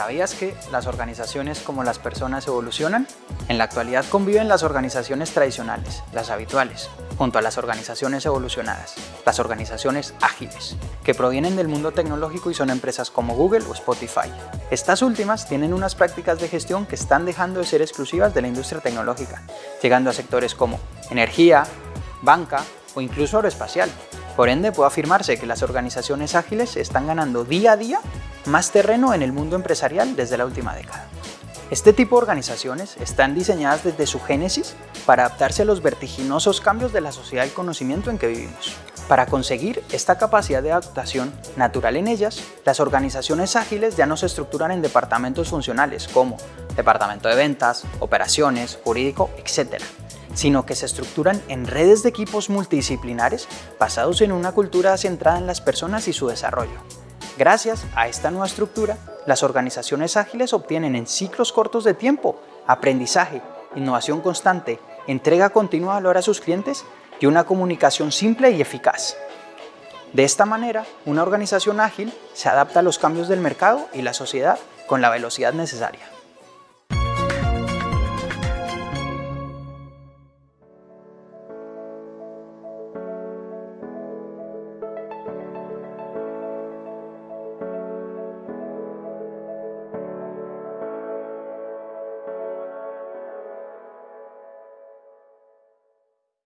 ¿Sabías que las organizaciones como las personas evolucionan? En la actualidad conviven las organizaciones tradicionales, las habituales, junto a las organizaciones evolucionadas, las organizaciones ágiles, que provienen del mundo tecnológico y son empresas como Google o Spotify. Estas últimas tienen unas prácticas de gestión que están dejando de ser exclusivas de la industria tecnológica, llegando a sectores como energía, banca o incluso aeroespacial. Por ende, puede afirmarse que las organizaciones ágiles están ganando día a día más terreno en el mundo empresarial desde la última década. Este tipo de organizaciones están diseñadas desde su génesis para adaptarse a los vertiginosos cambios de la sociedad del conocimiento en que vivimos. Para conseguir esta capacidad de adaptación natural en ellas, las organizaciones ágiles ya no se estructuran en departamentos funcionales como departamento de ventas, operaciones, jurídico, etc., sino que se estructuran en redes de equipos multidisciplinares basados en una cultura centrada en las personas y su desarrollo. Gracias a esta nueva estructura, las organizaciones ágiles obtienen en ciclos cortos de tiempo aprendizaje, innovación constante, entrega continua de valor a sus clientes y una comunicación simple y eficaz. De esta manera, una organización ágil se adapta a los cambios del mercado y la sociedad con la velocidad necesaria.